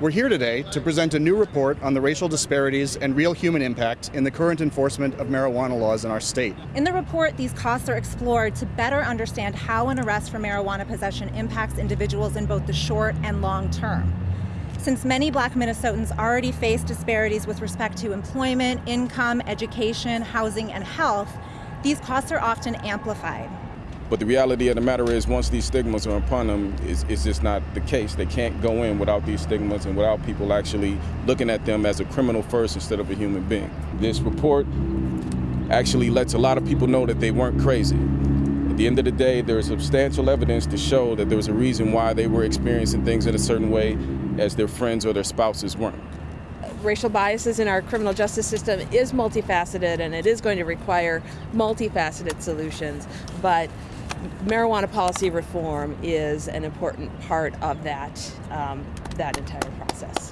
We're here today to present a new report on the racial disparities and real human impact in the current enforcement of marijuana laws in our state. In the report, these costs are explored to better understand how an arrest for marijuana possession impacts individuals in both the short and long term. Since many black Minnesotans already face disparities with respect to employment, income, education, housing, and health, these costs are often amplified. But the reality of the matter is, once these stigmas are upon them, it's, it's just not the case. They can't go in without these stigmas and without people actually looking at them as a criminal first instead of a human being. This report actually lets a lot of people know that they weren't crazy. At the end of the day, there is substantial evidence to show that there was a reason why they were experiencing things in a certain way as their friends or their spouses weren't racial biases in our criminal justice system is multifaceted and it is going to require multifaceted solutions. But marijuana policy reform is an important part of that, um, that entire process.